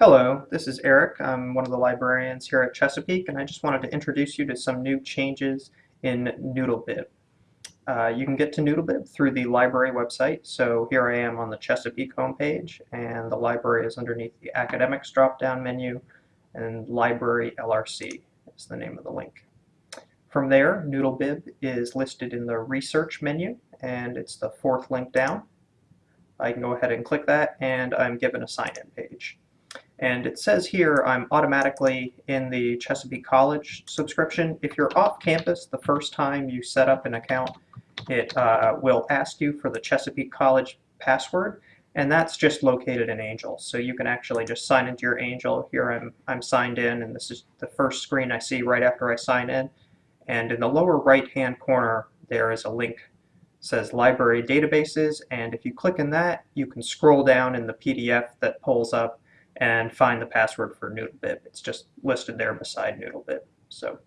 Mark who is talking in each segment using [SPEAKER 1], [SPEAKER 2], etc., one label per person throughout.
[SPEAKER 1] Hello, this is Eric. I'm one of the librarians here at Chesapeake and I just wanted to introduce you to some new changes in Noodlebib. Uh, you can get to Noodlebib through the library website. So here I am on the Chesapeake homepage and the library is underneath the academics drop-down menu and library LRC is the name of the link. From there, Noodlebib is listed in the research menu and it's the fourth link down. I can go ahead and click that and I'm given a sign-in page. And it says here I'm automatically in the Chesapeake College subscription. If you're off campus the first time you set up an account, it uh, will ask you for the Chesapeake College password, and that's just located in Angel. So you can actually just sign into your Angel. Here I'm, I'm signed in, and this is the first screen I see right after I sign in. And in the lower right-hand corner, there is a link says library databases and if you click in that you can scroll down in the PDF that pulls up and find the password for Noodlebib. It's just listed there beside Noodlebib. So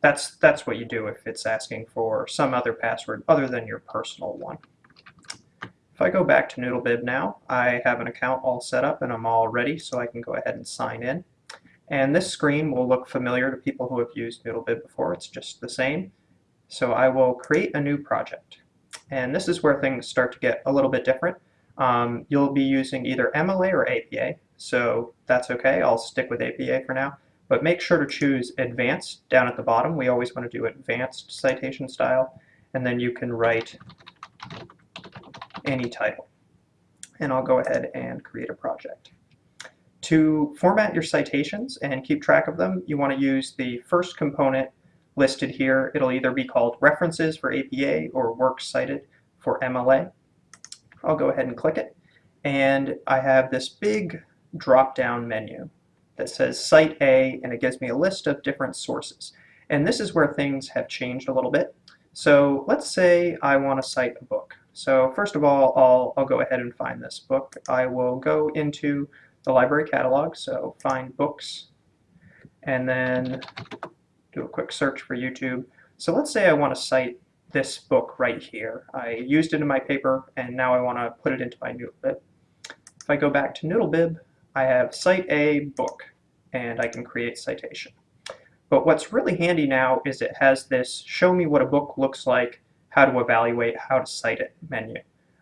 [SPEAKER 1] that's, that's what you do if it's asking for some other password other than your personal one. If I go back to Noodlebib now, I have an account all set up and I'm all ready so I can go ahead and sign in. And this screen will look familiar to people who have used Noodlebib before. It's just the same. So I will create a new project. And this is where things start to get a little bit different. Um, you'll be using either MLA or APA, so that's okay. I'll stick with APA for now. But make sure to choose Advanced down at the bottom. We always want to do Advanced citation style, and then you can write any title. And I'll go ahead and create a project. To format your citations and keep track of them, you want to use the first component listed here. It'll either be called References for APA or Works Cited for MLA. I'll go ahead and click it. And I have this big drop-down menu that says Cite A, and it gives me a list of different sources. And this is where things have changed a little bit. So let's say I want to cite a book. So first of all, I'll, I'll go ahead and find this book. I will go into the library catalog, so find books, and then do a quick search for YouTube. So let's say I want to cite this book right here. I used it in my paper and now I want to put it into my Noodlebib. If I go back to Noodlebib, I have cite a book and I can create citation. But what's really handy now is it has this show me what a book looks like, how to evaluate, how to cite it menu.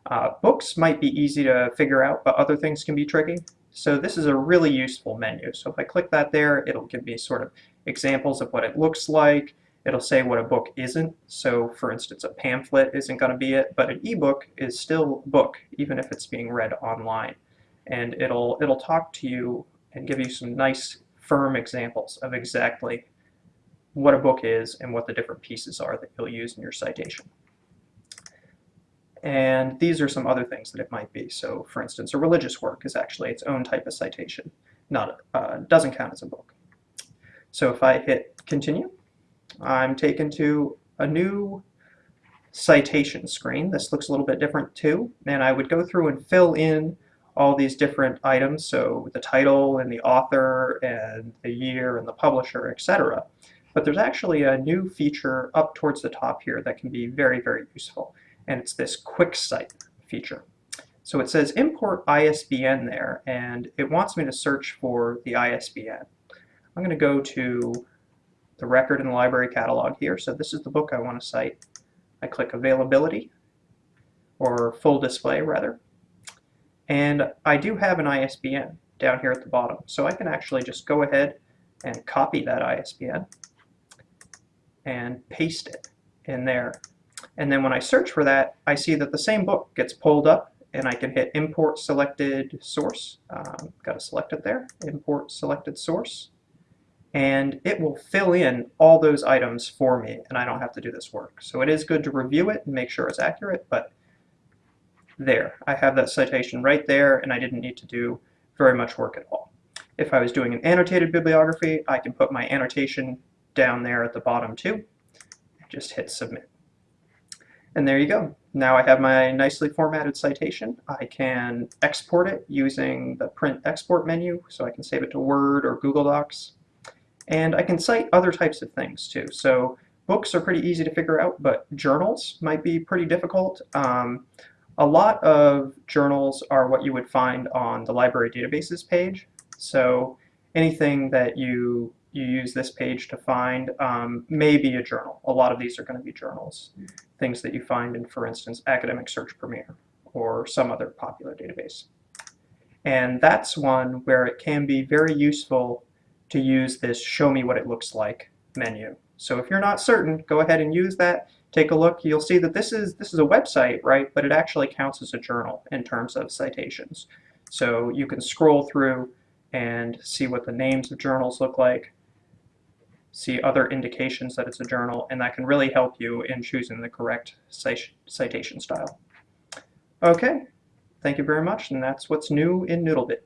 [SPEAKER 1] Uh, books might be easy to figure out, but other things can be tricky. So this is a really useful menu. So if I click that there, it'll give me sort of examples of what it looks like, It'll say what a book isn't. So for instance, a pamphlet isn't going to be it, but an ebook is still book, even if it's being read online. And it'll, it'll talk to you and give you some nice firm examples of exactly what a book is and what the different pieces are that you'll use in your citation. And these are some other things that it might be. So for instance, a religious work is actually its own type of citation, not uh, doesn't count as a book. So if I hit continue, I'm taken to a new citation screen. This looks a little bit different too, and I would go through and fill in all these different items, so the title and the author and the year and the publisher, etc. But there's actually a new feature up towards the top here that can be very, very useful, and it's this quick cite feature. So it says import ISBN there, and it wants me to search for the ISBN. I'm going to go to the record in the library catalog here. So this is the book I want to cite. I click availability, or full display rather. And I do have an ISBN down here at the bottom. So I can actually just go ahead and copy that ISBN and paste it in there. And then when I search for that, I see that the same book gets pulled up and I can hit import selected source. Um, got to select it there, import selected source and it will fill in all those items for me and I don't have to do this work. So it is good to review it and make sure it's accurate, but there, I have that citation right there and I didn't need to do very much work at all. If I was doing an annotated bibliography, I can put my annotation down there at the bottom too, and just hit submit. And there you go. Now I have my nicely formatted citation. I can export it using the print export menu, so I can save it to Word or Google Docs. And I can cite other types of things too. So books are pretty easy to figure out, but journals might be pretty difficult. Um, a lot of journals are what you would find on the library databases page. So anything that you you use this page to find um, may be a journal. A lot of these are going to be journals, things that you find in, for instance, Academic Search Premier or some other popular database. And that's one where it can be very useful to use this show me what it looks like menu. So if you're not certain, go ahead and use that. Take a look. You'll see that this is this is a website, right? But it actually counts as a journal in terms of citations. So you can scroll through and see what the names of journals look like, see other indications that it's a journal, and that can really help you in choosing the correct citation style. Okay, thank you very much, and that's what's new in Noodlebib.